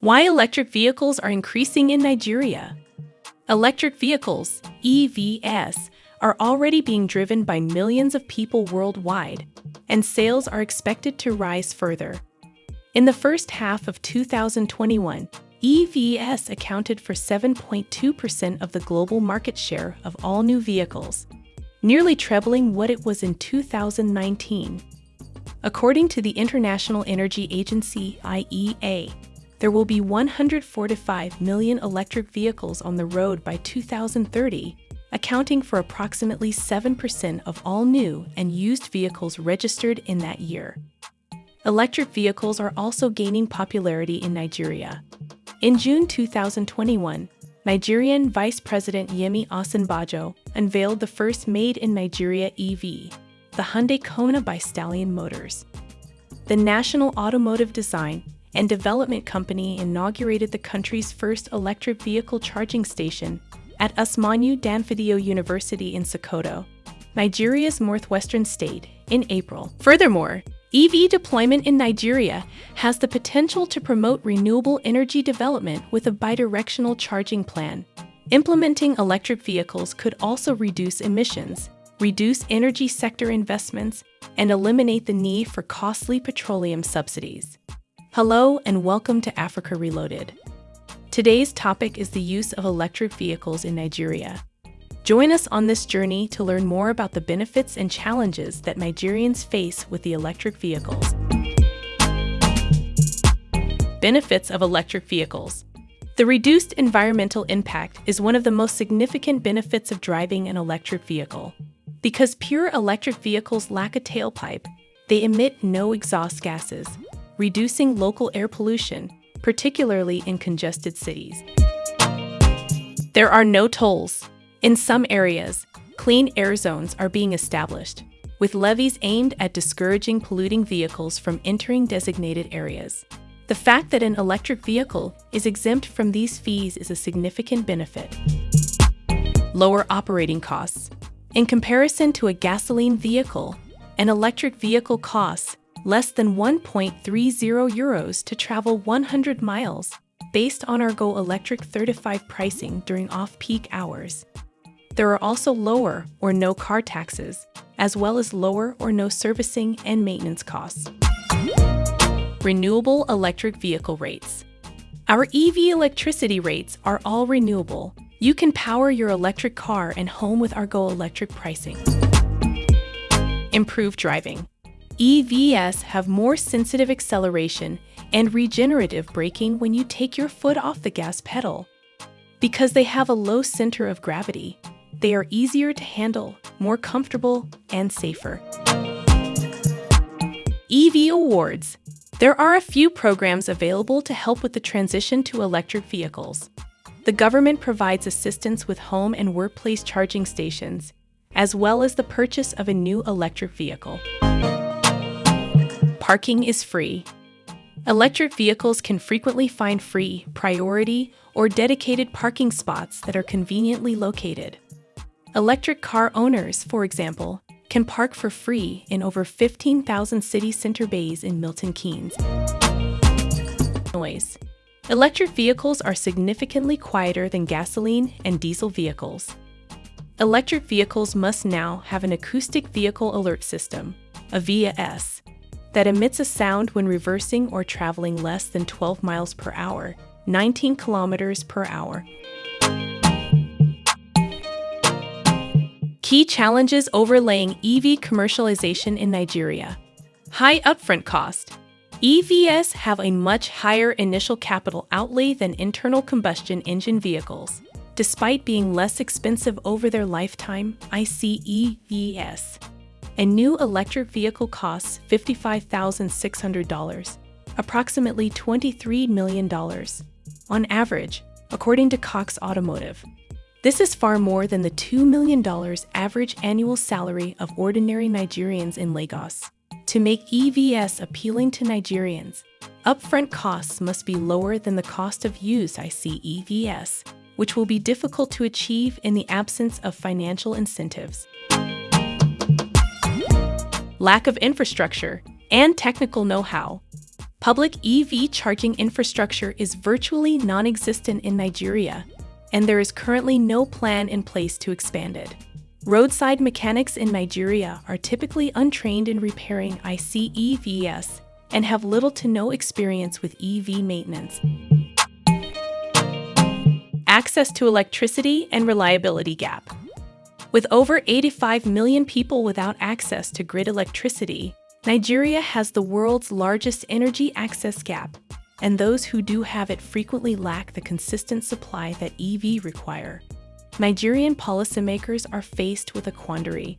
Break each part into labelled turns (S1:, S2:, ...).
S1: Why electric vehicles are increasing in Nigeria. Electric vehicles, EVs, are already being driven by millions of people worldwide, and sales are expected to rise further. In the first half of 2021, EVs accounted for 7.2% of the global market share of all new vehicles, nearly trebling what it was in 2019. According to the International Energy Agency IEA, there will be 145 million electric vehicles on the road by 2030, accounting for approximately 7% of all new and used vehicles registered in that year. Electric vehicles are also gaining popularity in Nigeria. In June 2021, Nigerian Vice President Yemi Osinbajo unveiled the first made in Nigeria EV, the Hyundai Kona by Stallion Motors. The National Automotive Design and Development Company inaugurated the country's first electric vehicle charging station at Usmanu Danfodiyo University in Sokoto, Nigeria's northwestern state, in April. Furthermore, EV deployment in Nigeria has the potential to promote renewable energy development with a bidirectional charging plan. Implementing electric vehicles could also reduce emissions, reduce energy sector investments, and eliminate the need for costly petroleum subsidies. Hello and welcome to Africa Reloaded. Today's topic is the use of electric vehicles in Nigeria. Join us on this journey to learn more about the benefits and challenges that Nigerians face with the electric vehicles. Benefits of electric vehicles. The reduced environmental impact is one of the most significant benefits of driving an electric vehicle. Because pure electric vehicles lack a tailpipe, they emit no exhaust gases, reducing local air pollution, particularly in congested cities. There are no tolls, in some areas, clean air zones are being established, with levies aimed at discouraging polluting vehicles from entering designated areas. The fact that an electric vehicle is exempt from these fees is a significant benefit. Lower operating costs. In comparison to a gasoline vehicle, an electric vehicle costs less than 1.30 euros to travel 100 miles, based on our Go Electric 35 pricing during off-peak hours. There are also lower or no car taxes, as well as lower or no servicing and maintenance costs. Renewable electric vehicle rates. Our EV electricity rates are all renewable. You can power your electric car and home with our Go Electric pricing. Improved driving. EVs have more sensitive acceleration and regenerative braking when you take your foot off the gas pedal. Because they have a low center of gravity, they are easier to handle, more comfortable, and safer. EV Awards There are a few programs available to help with the transition to electric vehicles. The government provides assistance with home and workplace charging stations, as well as the purchase of a new electric vehicle. Parking is free. Electric vehicles can frequently find free, priority, or dedicated parking spots that are conveniently located. Electric car owners, for example, can park for free in over 15,000 city center bays in Milton Keynes. Noise. Electric vehicles are significantly quieter than gasoline and diesel vehicles. Electric vehicles must now have an acoustic vehicle alert system, AVAS, that emits a sound when reversing or traveling less than 12 miles per hour, 19 kilometers per hour. Key challenges overlaying EV commercialization in Nigeria. High upfront cost. EVs have a much higher initial capital outlay than internal combustion engine vehicles. Despite being less expensive over their lifetime, ICE EVs. A new electric vehicle costs $55,600, approximately $23 million, on average, according to Cox Automotive. This is far more than the $2 million average annual salary of ordinary Nigerians in Lagos. To make EVs appealing to Nigerians, upfront costs must be lower than the cost of used ICE EVs, which will be difficult to achieve in the absence of financial incentives. Lack of infrastructure and technical know-how. Public EV charging infrastructure is virtually non existent in Nigeria, and there is currently no plan in place to expand it. Roadside mechanics in Nigeria are typically untrained in repairing ICEVs and have little to no experience with EV maintenance. Access to electricity and reliability gap. With over 85 million people without access to grid electricity, Nigeria has the world's largest energy access gap, and those who do have it frequently lack the consistent supply that EV require. Nigerian policymakers are faced with a quandary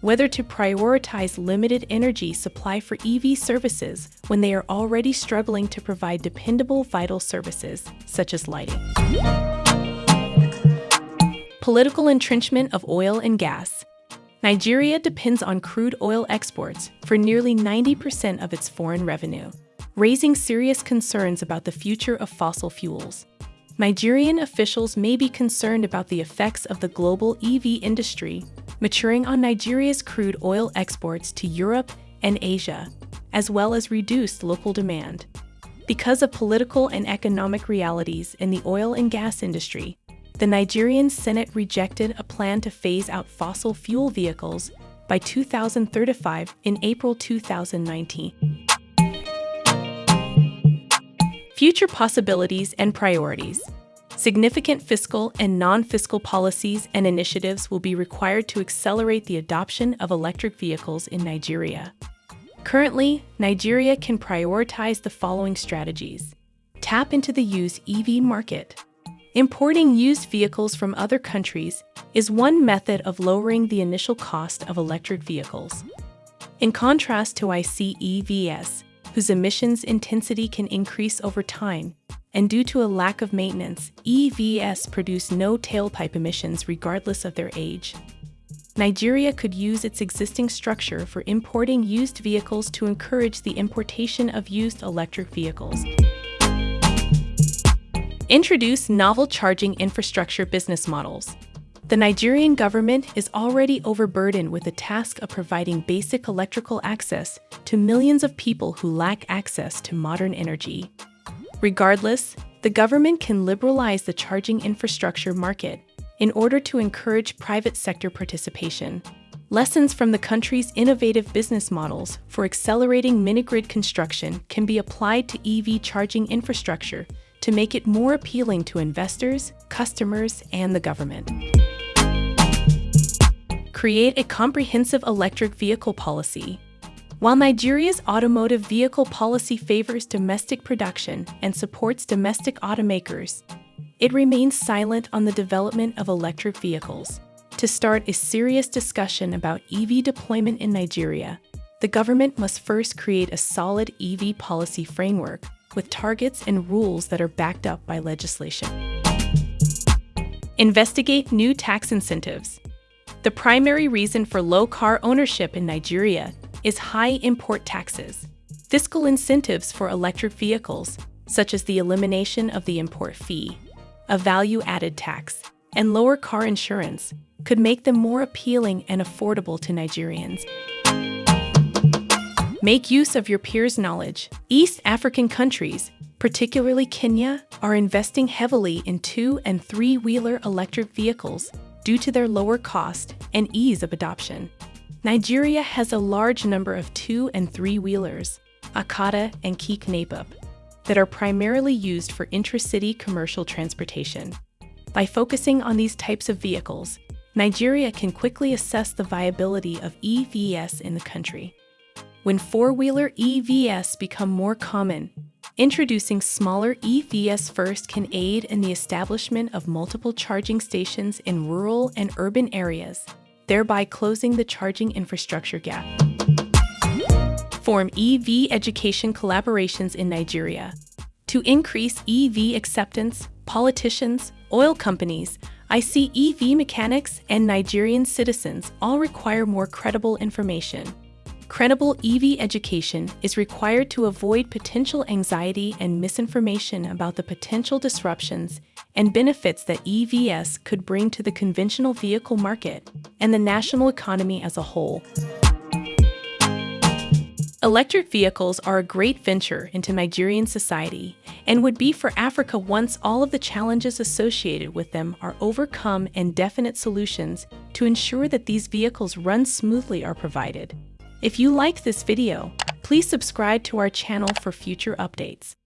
S1: whether to prioritize limited energy supply for EV services when they are already struggling to provide dependable vital services, such as lighting. Political entrenchment of oil and gas. Nigeria depends on crude oil exports for nearly 90% of its foreign revenue, raising serious concerns about the future of fossil fuels. Nigerian officials may be concerned about the effects of the global EV industry maturing on Nigeria's crude oil exports to Europe and Asia, as well as reduced local demand. Because of political and economic realities in the oil and gas industry, the Nigerian Senate rejected a plan to phase out fossil fuel vehicles by 2035 in April 2019. Future possibilities and priorities. Significant fiscal and non fiscal policies and initiatives will be required to accelerate the adoption of electric vehicles in Nigeria. Currently, Nigeria can prioritize the following strategies tap into the used EV market, Importing used vehicles from other countries is one method of lowering the initial cost of electric vehicles. In contrast to ICEVs, whose emissions intensity can increase over time, and due to a lack of maintenance, EVs produce no tailpipe emissions regardless of their age. Nigeria could use its existing structure for importing used vehicles to encourage the importation of used electric vehicles. Introduce novel charging infrastructure business models. The Nigerian government is already overburdened with the task of providing basic electrical access to millions of people who lack access to modern energy. Regardless, the government can liberalize the charging infrastructure market in order to encourage private sector participation. Lessons from the country's innovative business models for accelerating mini-grid construction can be applied to EV charging infrastructure to make it more appealing to investors, customers, and the government. Create a comprehensive electric vehicle policy. While Nigeria's automotive vehicle policy favors domestic production and supports domestic automakers, it remains silent on the development of electric vehicles. To start a serious discussion about EV deployment in Nigeria, the government must first create a solid EV policy framework with targets and rules that are backed up by legislation. Investigate new tax incentives. The primary reason for low car ownership in Nigeria is high import taxes. Fiscal incentives for electric vehicles, such as the elimination of the import fee, a value added tax, and lower car insurance, could make them more appealing and affordable to Nigerians. Make use of your peers' knowledge. East African countries, particularly Kenya, are investing heavily in two and three wheeler electric vehicles due to their lower cost and ease of adoption. Nigeria has a large number of two and three wheelers, Okada and Keke Napep, that are primarily used for intracity commercial transportation. By focusing on these types of vehicles, Nigeria can quickly assess the viability of EVs in the country when four wheeler EVs become more common. Introducing smaller EVs first can aid in the establishment of multiple charging stations in rural and urban areas, thereby closing the charging infrastructure gap. Form EV education collaborations in Nigeria. To increase EV acceptance, politicians, oil companies, ICEV mechanics, and Nigerian citizens all require more credible information. Credible EV education is required to avoid potential anxiety and misinformation about the potential disruptions and benefits that EVs could bring to the conventional vehicle market and the national economy as a whole. Electric vehicles are a great venture into Nigerian society and would be for Africa once all of the challenges associated with them are overcome and definite solutions to ensure that these vehicles run smoothly are provided. If you like this video, please subscribe to our channel for future updates.